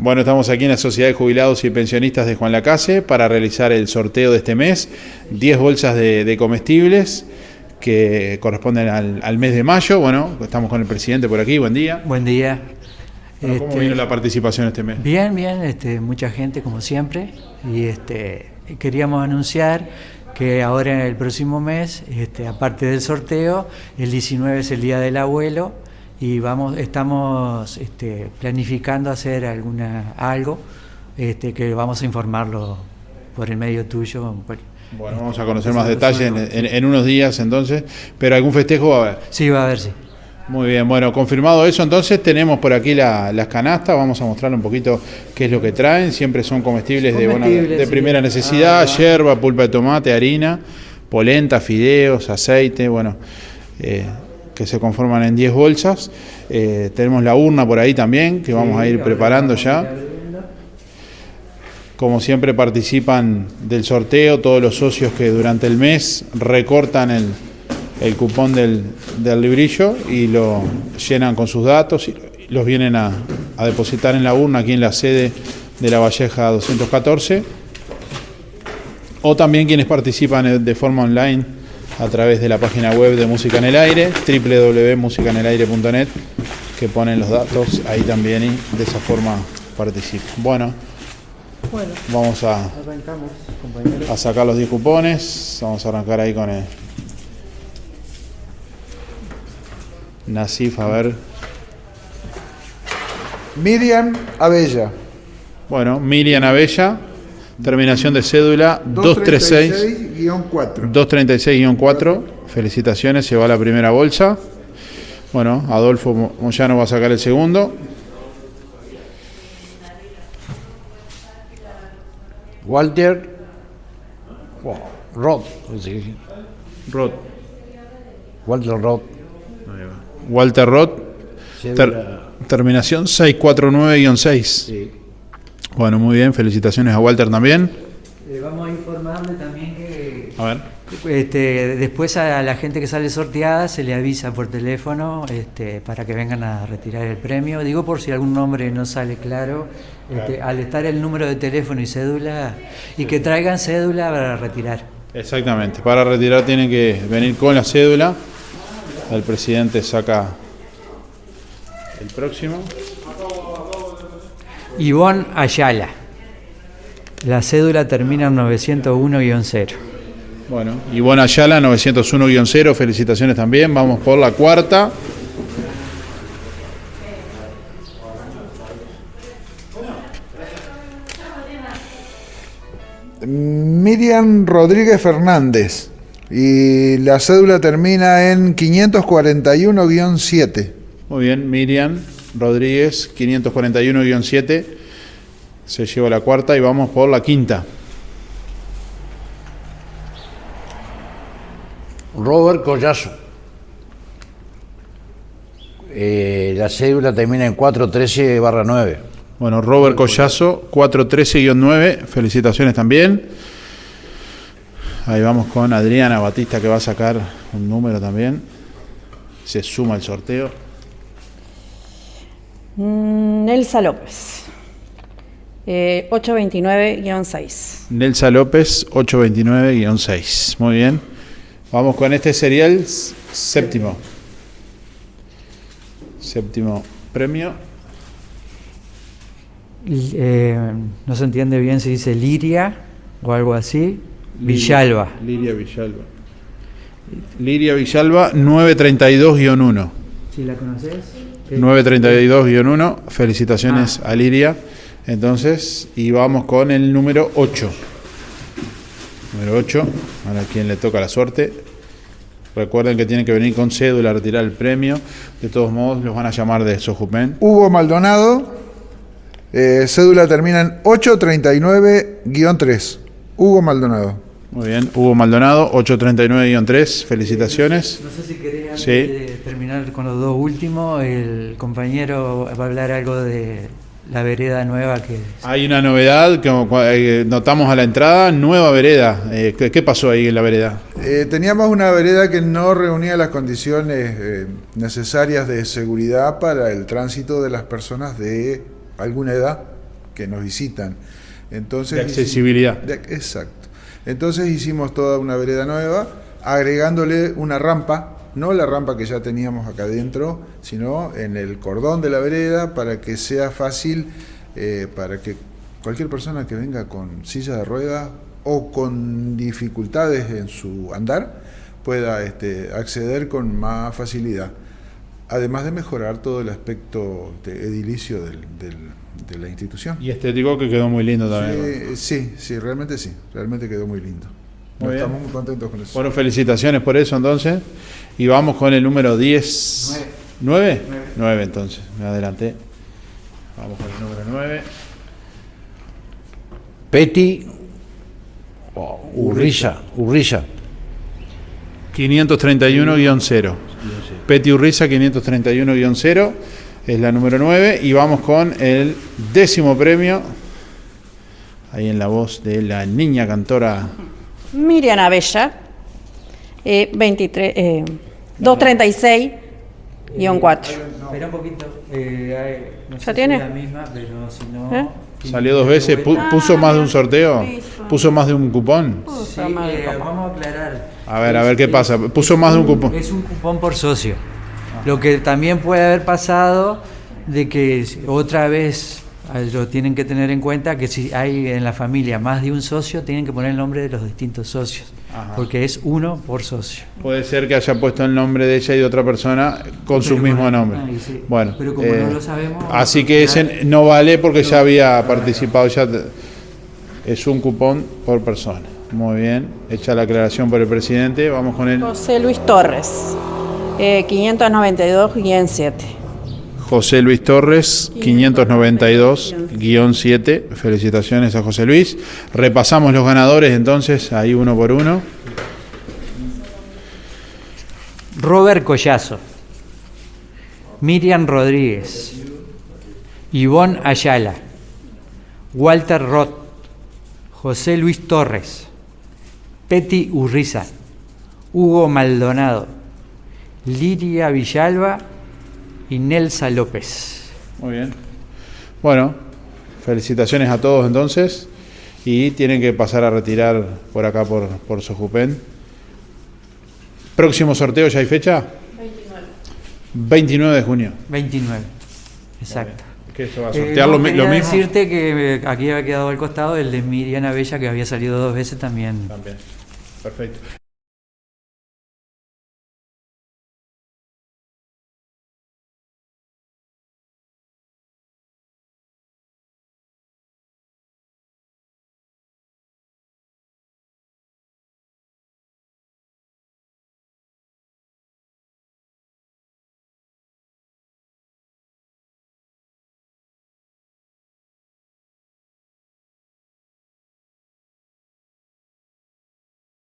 Bueno, estamos aquí en la Sociedad de Jubilados y Pensionistas de Juan Lacase para realizar el sorteo de este mes. 10 bolsas de, comestibles que corresponden al, mes de mayo. Bueno, estamos con el presidente por aquí. Buen día. Buen día. ¿Cómo este, vino la participación este mes? Bien, bien. Este, mucha gente, como siempre. Y este, queríamos anunciar que ahora en el próximo mes, este, aparte del sorteo, el 19 es el Día del Abuelo y vamos, estamos este, planificando hacer alguna algo este, que vamos a informarlo por el medio tuyo. bueno, vamos a conocer más detalles en, unos días entonces, pero algún festejo va a haber. Sí, va a haber, sí. Muy bien, bueno, confirmado eso, entonces tenemos por aquí las canastas, vamos a mostrar un poquito qué es lo que traen, siempre son comestibles, de, de primera necesidad, ah, hierba, pulpa de tomate, harina, polenta, fideos, aceite, bueno, eh, que se conforman en 10 bolsas. Eh, tenemos la urna por ahí también, que vamos a ir preparando ya. Como siempre participan del sorteo todos los socios que durante el mes recortan el, cupón del, librillo y lo llenan con sus datos y los vienen a, a depositar en la urna aquí en la sede de la Valleja 214. O también quienes participan de forma online a través de la página web de Música en el Aire, www.musicanelaire.net, que ponen los datos ahí también y de esa forma participan. Bueno, vamos a, a sacar los 10 cupones, vamos a arrancar ahí con el Nasif, a ver. Miriam Abella. Bueno, Miriam Abella, Terminación de cédula 236-4. 236-4. Felicitaciones, se va la primera bolsa. Bueno, Adolfo Moyano va a sacar el segundo. Walter Roth. Roth. Walter Roth. Walter Roth. terminación 649-6. Sí. Bueno, muy bien, felicitaciones a Walter también. Eh, vamos a informarle también que a ver. Este, después a la gente que sale sorteada se le avisa por teléfono este, para que vengan a retirar el premio. Digo por si algún nombre no sale claro, este, al estar el número de teléfono y cédula, y que traigan cédula para retirar. Exactamente, para retirar tienen que venir con la cédula. El presidente saca el próximo. Ivonne Ayala. La cédula termina en 901-0. Bueno, Ivonne Ayala, 901-0, felicitaciones también. Vamos por la cuarta. Miriam Rodríguez Fernández. Y la cédula termina en 541-7. Muy bien, Miriam. Rodríguez, 541-7. Se lleva la cuarta y vamos por la quinta. Robert Collazo. Eh, la cédula termina en 413 barra 9. Bueno, Robert Collazo, 413-9. Felicitaciones también. Ahí vamos con Adriana Batista que va a sacar un número también. Se suma el sorteo. Mm, Nelsa López. 829-6. Eh, Nelsa López, 829-6. Muy bien. Vamos con este serial séptimo. Séptimo premio. Eh, no se entiende bien si dice Liria o algo así. Villalba. Liria Villalba. Liria Villalba, 932-1. ¿Sí la conoces? 932-1, felicitaciones ah. a Liria. Entonces, y vamos con el número 8. Número 8, a quien le toca la suerte. Recuerden que tienen que venir con cédula a retirar el premio. De todos modos, los van a llamar de Sojupen. Hugo Maldonado, eh, cédula termina en 839-3. Hugo Maldonado. Muy bien, Hugo Maldonado, 839-3, felicitaciones. No sé si querés terminar con los dos últimos, el compañero va a hablar algo de la vereda nueva que... Hay una novedad que eh, notamos a la entrada, nueva vereda. Eh, ¿Qué pasó ahí en la vereda? Eh, teníamos una vereda que no reunía las condiciones necesarias de seguridad para el tránsito de las personas de alguna edad que nos visitan. Entonces, De accesibilidad. de- exacto. Entonces hicimos toda una vereda nueva, agregándole una rampa, no la rampa que ya teníamos acá adentro, sino en el cordón de la vereda para que sea fácil eh, para que cualquier persona que venga con silla de ruedas o con dificultades en su andar pueda este, acceder con más facilidad. Además de mejorar todo el aspecto de edilicio del- del- de la institución. Y estético que quedó muy lindo también. Sí, sí, sí, realmente sí, realmente quedó muy lindo. Muy bien. Estamos muy contentos con eso. Bueno, felicitaciones por eso entonces. Y vamos con el número 10. ¿9? 9 entonces, me adelanté. Vamos con el número 9. Peti oh, Urrilla, Urrilla. 531-0. Peti Urriza 531-0 es la número 9 y vamos con el décimo premio. Ahí en la voz de la niña cantora. Miriam Abella, eh, 23, eh, 236, guion 4. Espera un poquito. eh, no ¿Ya sé si tiene? es la misma, pero si no. ¿Eh? Salió dos veces, pu- puso más de un sorteo, puso más de un cupón. Sí, eh, vamos a aclarar. A ver, a ver qué pasa. Puso más de un cupón. Es un cupón por socio. Lo que también puede haber pasado de que otra vez lo tienen que tener en cuenta que si hay en la familia más de un socio, tienen que poner el nombre de los distintos socios. Ajá. Porque es uno por socio. Puede ser que haya puesto el nombre de ella y de otra persona con su mismo bueno, nombre. ahí sí. Bueno, Pero como eh, no lo sabemos, así que ese no vale porque ya había participado, ya es un cupón por persona. Muy bien, hecha la aclaración por el presidente, vamos con el José Luis Torres, eh, 592-7. José Luis Torres, 592-7. Felicitaciones a José Luis. Repasamos los ganadores entonces, ahí uno por uno. Robert Collazo, Miriam Rodríguez, Ivonne Ayala, Walter Roth, José Luis Torres, Peti Urriza, Hugo Maldonado, Liria Villalba y Nelsa López. Muy bien. Bueno, felicitaciones a todos entonces. Y tienen que pasar a retirar por acá por, por Sojupen. Próximo sorteo, ¿ya hay fecha? 29. 29 de junio. 29, exacto. ¿Qué va a Eh, sortear no, lo, lo mismo? decirte que eh, aquí había quedado al costado el de Miriam Bella que había salido dos veces también. También. Perfecto.